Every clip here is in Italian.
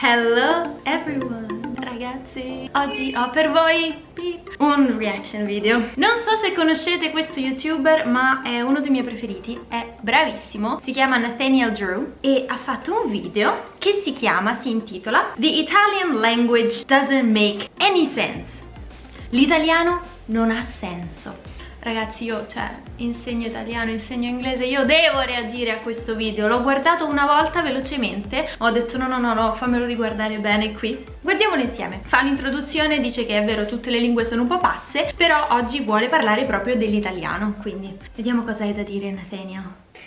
Hello everyone. Ragazzi Oggi ho per voi un reaction video. Non so se conoscete questo youtuber ma è uno dei miei preferiti. È bravissimo, si chiama Nathaniel Drew E ha fatto un video che si chiama, si intitola The Italian language doesn't make any sense L'italiano non ha senso Ragazzi io, cioè, insegno italiano, insegno inglese, io devo reagire a questo video. L'ho guardato una volta velocemente, ho detto no no no no, fammelo riguardare bene qui. Guardiamolo insieme. Fa un'introduzione, dice che è vero tutte le lingue sono un po' pazze Però oggi vuole parlare proprio dell'italiano Quindi vediamo cosa hai da dire Nathaniel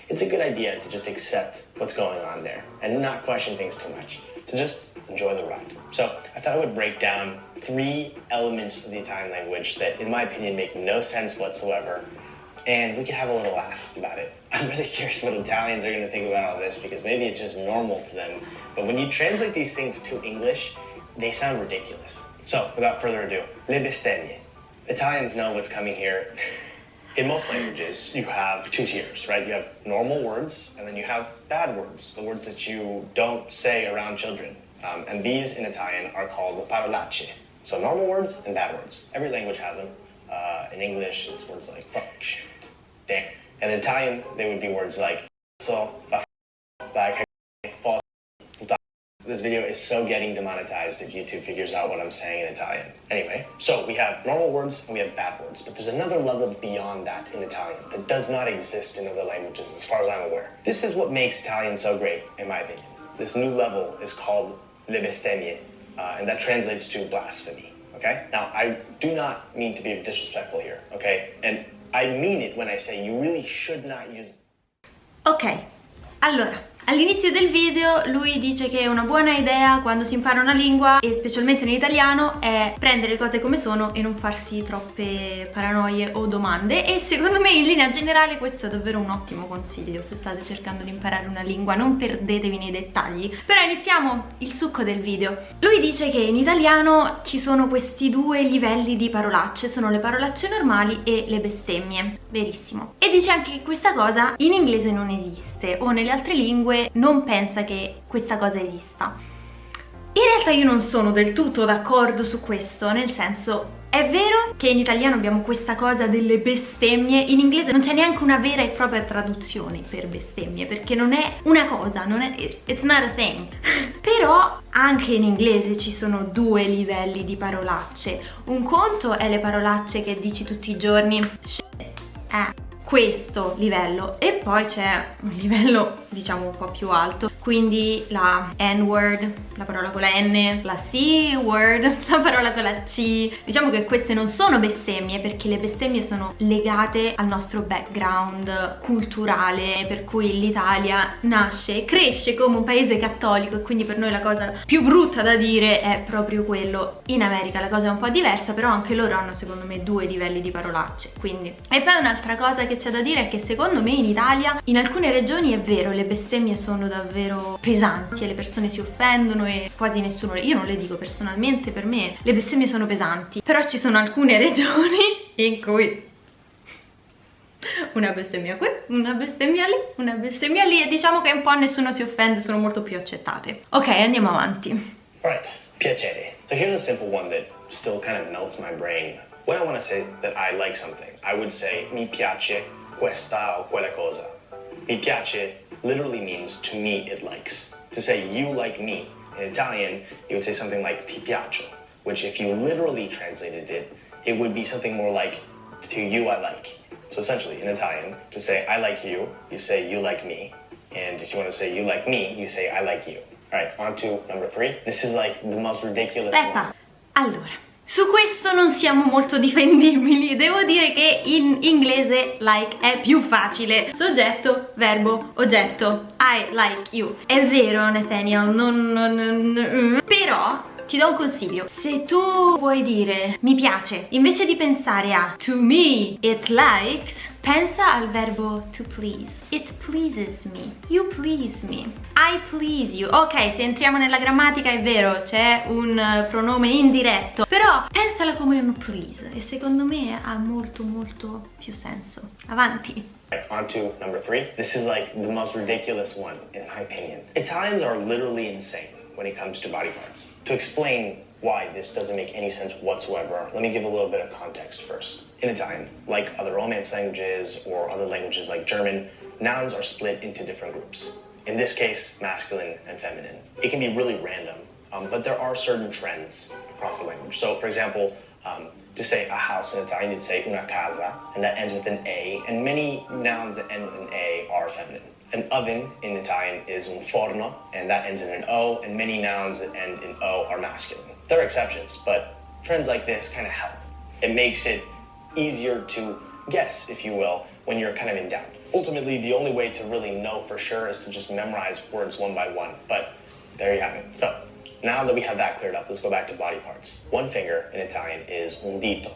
It's a good idea to just accept what's going on there And not question things too much. To just enjoy the ride. So I thought I would break down three elements of the Italian language that, in my opinion, make no sense whatsoever. And we can have a little laugh about it. I'm really curious what Italians are going to think about all this because maybe it's just normal to them. But when you translate these things to English, they sound ridiculous. So, without further ado, le bestemmie. Italians know what's coming here. In most languages, you have two tiers, right? You have normal words, and then you have bad words, the words that you don't say around children. Um, and these in Italian are called parolacce. So normal words and bad words. Every language has them. Uh, in English, it's words like fuck, shit, damn. And in Italian, they would be words like so, this video is so getting demonetized if YouTube figures out what I'm saying in Italian. Anyway, so we have normal words and we have bad words, but there's another level beyond that in Italian that does not exist in other languages as far as I'm aware. This is what makes Italian so great, in my opinion. This new level is called le bestemmie, uh, and that translates to blasphemy. Okay? Now, I do not mean to be disrespectful here, okay? And I mean it when I say you really should not use. Okay, allora, All'inizio del video lui dice che una buona idea quando si impara una lingua e specialmente nell'italiano è prendere le cose come sono e non farsi troppe paranoie o domande. E secondo me in linea generale questo è davvero un ottimo consiglio se state cercando di imparare una lingua non perdetevi nei dettagli. Però iniziamo il succo del video. Lui dice che in italiano ci sono questi due livelli di parolacce sono le parolacce normali e le bestemmie. Verissimo. E dice anche che questa cosa in inglese non esiste o nelle altre lingue non pensa che questa cosa esista. In realtà io non sono del tutto d'accordo su questo, nel senso è vero che in italiano abbiamo questa cosa delle bestemmie, in inglese non c'è neanche una vera e propria traduzione per bestemmie, perché non è una cosa, non è, it's not a thing. Però anche in inglese ci sono due livelli di parolacce. Un conto è le parolacce che dici tutti i giorni, shit, eh, questo livello. E poi c'è un livello diciamo un po' più alto quindi la N-word, la parola con la N, la C-word, la parola con la C. Diciamo che queste non sono bestemmie perché le bestemmie sono legate al nostro background culturale per cui l'Italia nasce e cresce come un paese cattolico e quindi per noi la cosa più brutta da dire è proprio quello. In America la cosa è un po' diversa però anche loro hanno secondo me due livelli di parolacce quindi. E poi un'altra cosa che c'è da dire è che secondo me in Italia in alcune regioni è vero le bestemmie sono davvero davvero pesanti e le persone si offendono e quasi nessuno io non le dico personalmente per me le bestemmie sono pesanti però ci sono alcune regioni in cui una bestemmia qui, una bestemmia lì, una bestemmia lì e diciamo che un po' nessuno si offende, sono molto più accettate. Ok, andiamo avanti. Right, piacere. So here's a simple one that still kind of melts my brain. When I want to say that I like something, I would say mi piace questa o quella cosa. Mi piace literally means to me it likes. To say you like me, in Italian, you would say something like ti piaccio, which if you literally translated it, it would be something more like to you I like. So essentially, in Italian, to say I like you, you say you like me. And if you want to say you like me, you say I like you. All right, on to number three. This is like the most ridiculous Aspetta, one. allora. Su questo non siamo molto difendibili, devo dire che in inglese like è più facile. Soggetto, verbo, oggetto. I like you. È vero Nathaniel, non, non, non, però ti do un consiglio. Se tu vuoi dire mi piace invece di pensare a to me it likes pensa al verbo to please it pleases me. You please me. I please you. Ok se entriamo nella grammatica è vero c'è un pronome indiretto però pensala come un please e secondo me ha molto molto più senso. Avanti. On to number three. This is like the most ridiculous one, in my opinion. Italians are literally insane. When it comes to body parts. To explain why this doesn't make any sense whatsoever, let me give a little bit of context first. In Italian, like other Romance languages or other languages like German, nouns are split into different groups. In this case, masculine and feminine. It can be really random, um, but there are certain trends across the language. So, for example, um, to say a house in Italian, you'd say una casa, and that ends with an A, and many nouns that end with an A are feminine. An oven in Italian is un forno, and that ends in an O, and many nouns that end in O are masculine. There are exceptions, but trends like this kind of help. It makes it easier to guess, if you will, when you're kind of in doubt. Ultimately, the only way to really know for sure is to just memorize words one by one, but there you have it. So, now that we have that cleared up, let's go back to body parts. One finger in Italian is un dito.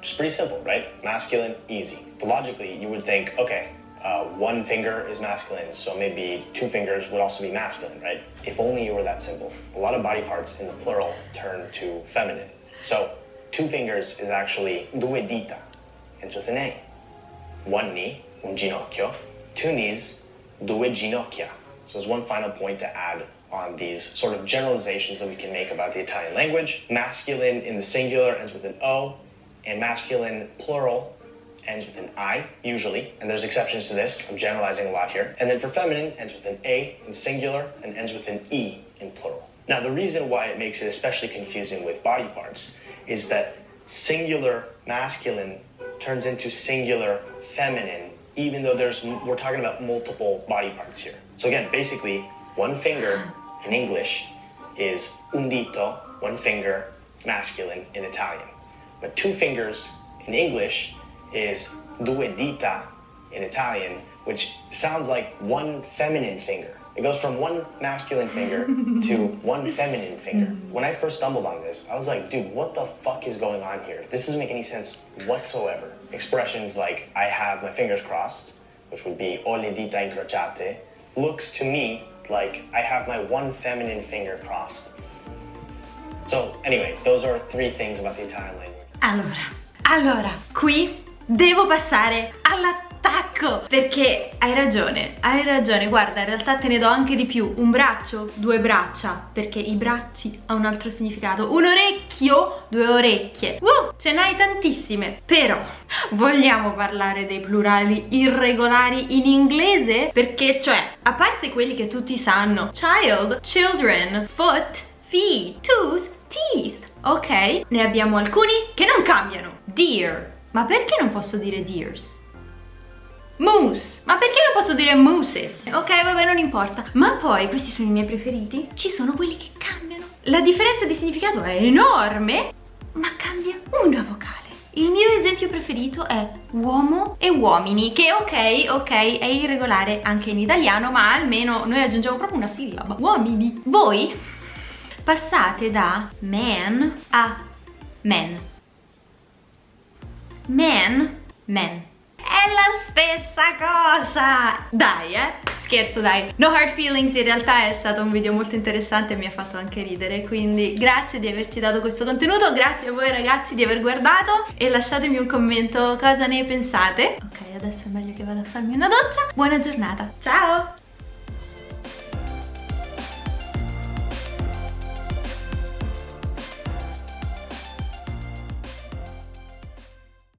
Just pretty simple, right? Masculine, easy. But logically, you would think, okay, uh, one finger is masculine, so maybe two fingers would also be masculine, right? If only you were that simple. A lot of body parts in the plural turn to feminine. So two fingers is actually due dita, ends with an A. One knee, un ginocchio. Two knees, due ginocchia. So there's one final point to add on these sort of generalizations that we can make about the Italian language. Masculine in the singular ends with an O, and masculine plural ends with an I, usually, and there's exceptions to this. I'm generalizing a lot here. And then for feminine, ends with an A in singular and ends with an E in plural. Now, the reason why it makes it especially confusing with body parts is that singular masculine turns into singular feminine, even though there's we're talking about multiple body parts here. So again, basically, one finger in English is un dito, one finger, masculine in Italian. But two fingers in English is due dita in Italian, which sounds like one feminine finger. It goes from one masculine finger to one feminine finger. Mm-hmm. When I first stumbled on this, I was like, dude, what the fuck is going on here? This doesn't make any sense whatsoever. Expressions like I have my fingers crossed, which would be o le dita incrociate, looks to me like I have my one feminine finger crossed. So anyway, those are three things about the Italian language. Allora, allora, qui devo passare all'attacco perché hai ragione, hai ragione, guarda in realtà te ne do anche di più, un braccio, due braccia perché i bracci ha un altro significato, un orecchio, due orecchie, uh, ce n'hai tantissime, però vogliamo parlare dei plurali irregolari in inglese? Perché cioè, a parte quelli che tutti sanno, child, children, foot, feet, tooth, teeth, ok? Ne abbiamo alcuni che non cambiano, dear, ma perché non posso dire deers? Moose. Ma perché non posso dire mooses? Ok, vabbè, non importa. Ma poi, questi sono i miei preferiti, ci sono quelli che cambiano. La differenza di significato è enorme, ma cambia una vocale. Il mio esempio preferito è uomo e uomini, che ok, ok, è irregolare anche in italiano, ma almeno noi aggiungiamo proprio una sillaba. Uomini. Voi passate da man a men man, men. È la stessa cosa! Dai, eh? Scherzo, dai. No hard feelings, in realtà è stato un video molto interessante e mi ha fatto anche ridere, quindi grazie di averci dato questo contenuto, grazie a voi ragazzi di aver guardato e lasciatemi un commento cosa ne pensate. Ok, adesso è meglio che vada a farmi una doccia. Buona giornata, ciao!